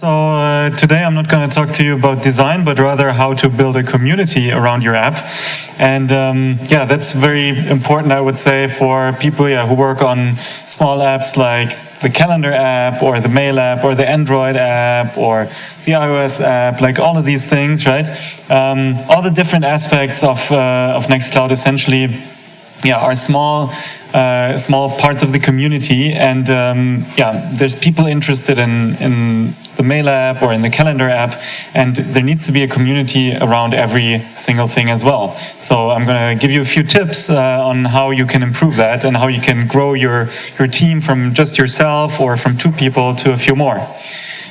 So uh, today I'm not going to talk to you about design, but rather how to build a community around your app. And um, yeah, that's very important, I would say, for people yeah, who work on small apps like the calendar app or the mail app or the Android app or the iOS app, like all of these things, right? Um, all the different aspects of, uh, of Nextcloud essentially yeah, are small uh, small parts of the community and um, yeah there's people interested in in the mail app or in the calendar app and there needs to be a community around every single thing as well. So I'm gonna give you a few tips uh, on how you can improve that and how you can grow your your team from just yourself or from two people to a few more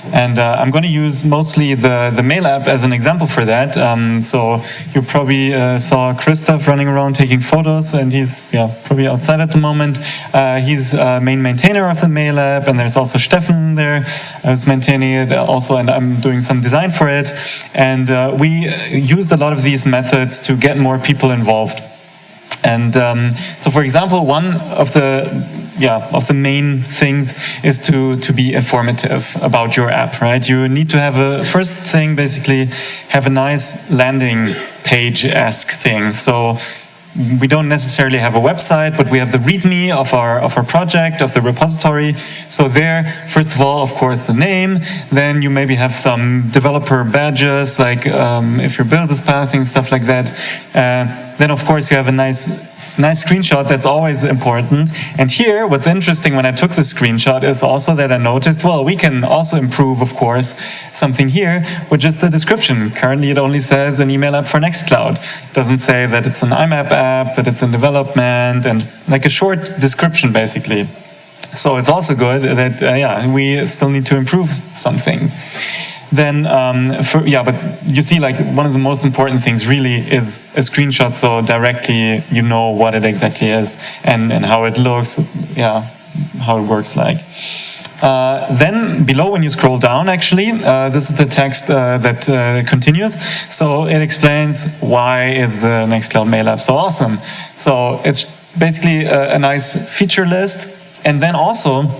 and uh, I'm going to use mostly the, the mail app as an example for that. Um, so you probably uh, saw Christoph running around taking photos and he's yeah, probably outside at the moment. Uh, he's main maintainer of the mail app and there's also Steffen there who's maintaining it also and I'm doing some design for it. And uh, we used a lot of these methods to get more people involved. And um, so, for example, one of the yeah of the main things is to to be informative about your app, right? You need to have a first thing basically have a nice landing page esque thing. So we don't necessarily have a website, but we have the README of our of our project, of the repository. So there, first of all, of course, the name. Then you maybe have some developer badges, like um, if your build is passing, stuff like that. Uh, then, of course, you have a nice nice screenshot, that's always important. And here, what's interesting when I took the screenshot is also that I noticed, well, we can also improve, of course, something here, which is the description. Currently, it only says an email app for Nextcloud. It doesn't say that it's an IMAP app, that it's in development, and like a short description, basically. So it's also good that, uh, yeah, we still need to improve some things then um, for, yeah, but you see like one of the most important things really is a screenshot so directly you know what it exactly is and, and how it looks, yeah, how it works like. Uh, then below when you scroll down actually, uh, this is the text uh, that uh, continues. So it explains why is the Nextcloud Mail app so awesome. So it's basically a, a nice feature list and then also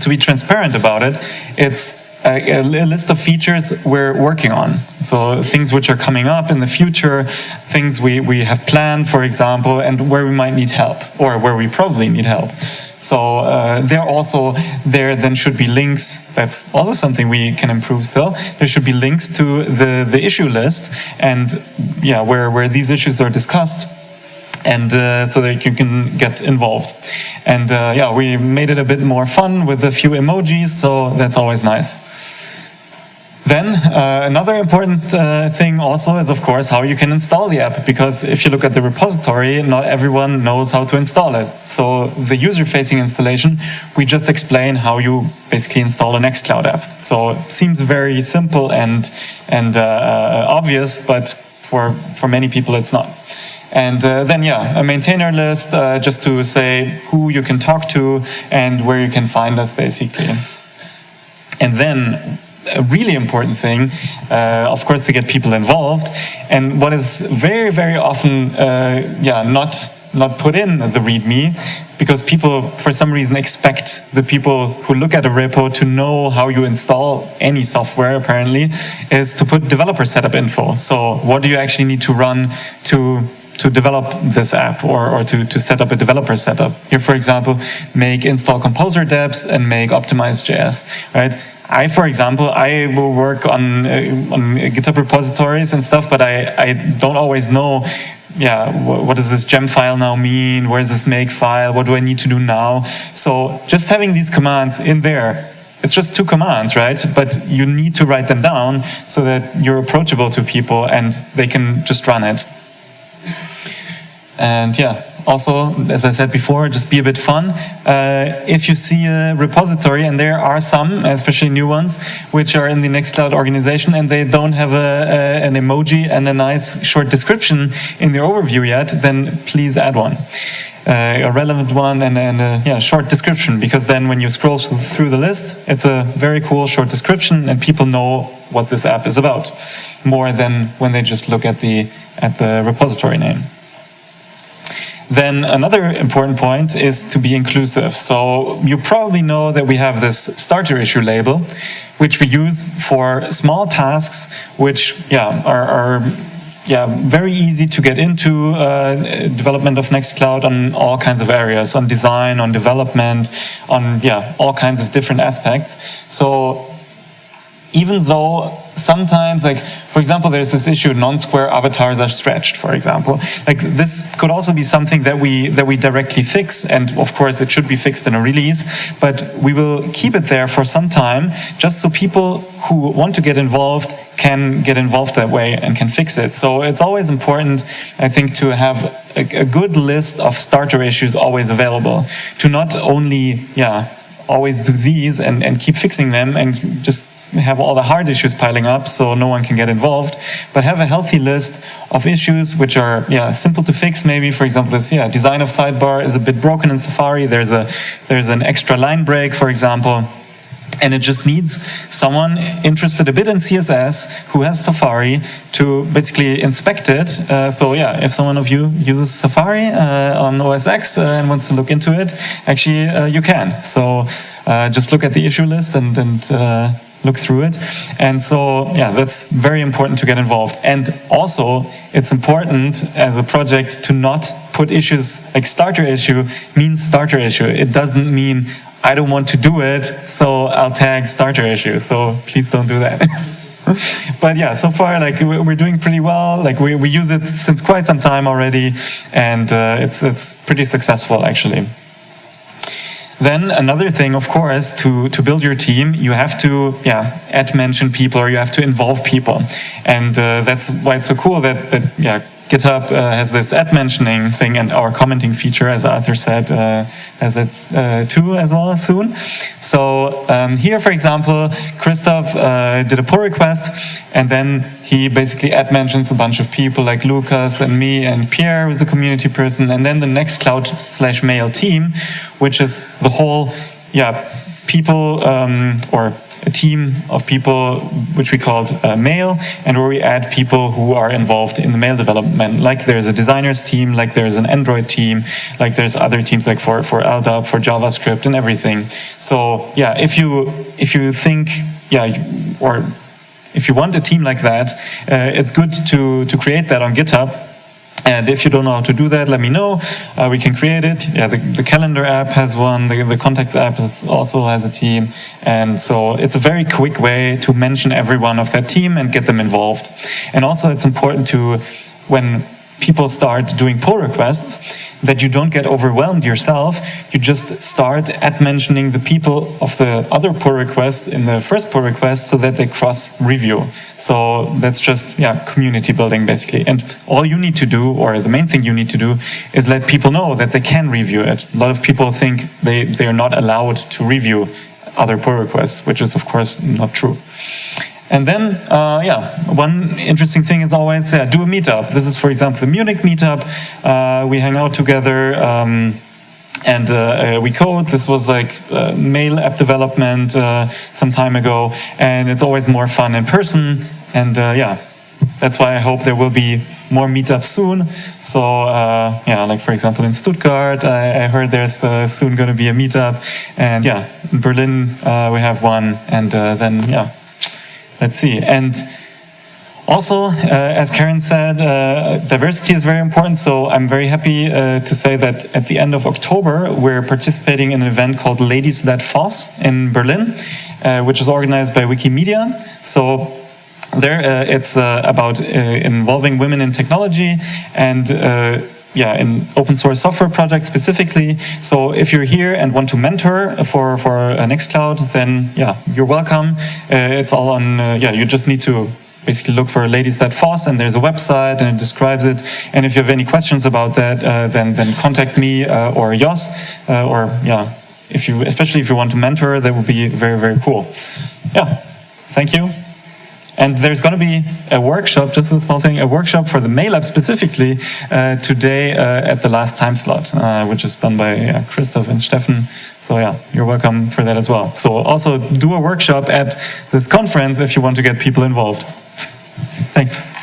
to be transparent about it, it's a, list of features we're working on. So things which are coming up in the future, things we, we have planned, for example, and where we might need help, or where we probably need help. So uh, there also, there then should be links, that's also something we can improve still. There should be links to the, the issue list, and yeah, where, where these issues are discussed, and uh, so that you can get involved. And uh, yeah, we made it a bit more fun with a few emojis, so that's always nice. Then uh, another important uh, thing also is of course how you can install the app because if you look at the repository not everyone knows how to install it. So the user-facing installation we just explain how you basically install a Nextcloud app. So it seems very simple and and uh, uh obvious but for for many people it's not. And uh, then, yeah, a maintainer list uh, just to say who you can talk to and where you can find us, basically. And then a really important thing, uh, of course, to get people involved. And what is very, very often, uh, yeah, not not put in the README because people, for some reason, expect the people who look at a repo to know how you install any software, apparently, is to put developer setup info. So what do you actually need to run to to develop this app or, or to, to set up a developer setup. Here, for example, make install composer deps and make optimize JS, right? I, for example, I will work on, uh, on GitHub repositories and stuff, but I, I don't always know, yeah, what, does this gem file now mean? Where's this make file? What do I need to do now? So just having these commands in there it's just two commands, right? But you need to write them down so that you're approachable to people and they can just run it. And yeah, also, as I said before, just be a bit fun. Uh, if you see a repository, and there are some, especially new ones, which are in the Nextcloud organization, and they don't have a, a, an emoji and a nice short description in the overview yet, then please add one. Uh, a relevant one and, and a yeah, short description, because then when you scroll through the list, it's a very cool short description, and people know what this app is about, more than when they just look at the, at the repository name. Then another important point is to be inclusive. So you probably know that we have this starter issue label, which we use for small tasks, which yeah are, are yeah, very easy to get into uh, development of Nextcloud on all kinds of areas, on design, on development, on yeah, all kinds of different aspects. So even though sometimes, like, for example, there's this issue, non-square avatars are stretched, for example. Like, this could also be something that we, that we directly fix, and of course it should be fixed in a release, but we will keep it there for some time, just so people who want to get involved can get involved that way and can fix it. So it's always important, I think, to have a, a good list of starter issues always available, to not only, yeah, always do these and, and keep fixing them and just have all the hard issues piling up so no one can get involved, but have a healthy list of issues which are yeah simple to fix maybe. For example, this yeah design of sidebar is a bit broken in Safari. There's a there's an extra line break, for example. And it just needs someone interested a bit in CSS who has Safari to basically inspect it. Uh, so yeah, if someone of you uses Safari uh, on OS X uh, and wants to look into it, actually uh, you can. So uh, just look at the issue list and, and uh, look through it. And so, yeah, that's very important to get involved. And also, it's important as a project to not put issues like starter issue means starter issue. It doesn't mean I don't want to do it, so I'll tag starter issue. So please don't do that. but yeah, so far, like we're doing pretty well. Like we, we use it since quite some time already, and uh, it's it's pretty successful actually. Then another thing, of course, to, to build your team, you have to yeah, add mention people or you have to involve people. And uh, that's why it's so cool that, that yeah, GitHub uh, has this add mentioning thing and our commenting feature, as Arthur said, uh, has it uh, too as well soon. So um, here, for example, Christoph uh, did a pull request and then he basically add mentions a bunch of people like Lukas and me and Pierre, who's a community person, and then the Nextcloud slash mail team, which is the whole, yeah, people um, or a team of people which we called uh, Mail, and where we add people who are involved in the Mail development. Like there's a designers team, like there's an Android team, like there's other teams like for for LDAP, for JavaScript, and everything. So yeah, if you if you think yeah or if you want a team like that, uh, it's good to to create that on GitHub and if you don't know how to do that, let me know. Uh, we can create it. Yeah, the, the, calendar app has one. The, the contacts app is, also has a team. And so it's a very quick way to mention everyone of that team and get them involved. And also it's important to, when people start doing pull requests, that you don't get overwhelmed yourself. You just start at mentioning the people of the other pull request in the first pull request so that they cross review. So that's just yeah community building basically. And all you need to do, or the main thing you need to do, is let people know that they can review it. A lot of people think they, they are not allowed to review other pull requests, which is of course not true. And then, uh, yeah, one interesting thing is always yeah, do a meetup. This is, for example, the Munich meetup. Uh, we hang out together um, and uh, uh we code. This was like uh, mail app development uh, some time ago, and it's always more fun in person. And yeah, that's why I hope there will be more meetups soon. So yeah, like for example in Stuttgart, I, I heard there's soon going to be a meetup, and yeah, in Berlin we have one, and then yeah let's see. And also, uh, as Karen said, uh, diversity is very important. So I'm very happy uh, to say that at the end of October, we're participating in an event called Ladies That FOSS in Berlin, uh, which is organized by Wikimedia. So there, uh, it's uh, about involving women in technology and yeah, in open source software projects specifically. So if you're here and want to mentor for, for Nextcloud, then yeah, you're welcome. Uh, it's all on, uh, yeah, you just need to basically look for Ladies That FOSS and there's a website and it describes it. And if you have any questions about that, uh, then, then contact me uh, or Jos uh, or yeah, if you, especially if you want to mentor, that would be very, very cool. Yeah, thank you. And there's going to be a workshop, just a small thing, a workshop for the mail app specifically uh, today uh, at the last time slot, uh, which is done by uh, Christoph and Steffen. So yeah, you're welcome for that as well. So also do a workshop at this conference if you want to get people involved. Thanks.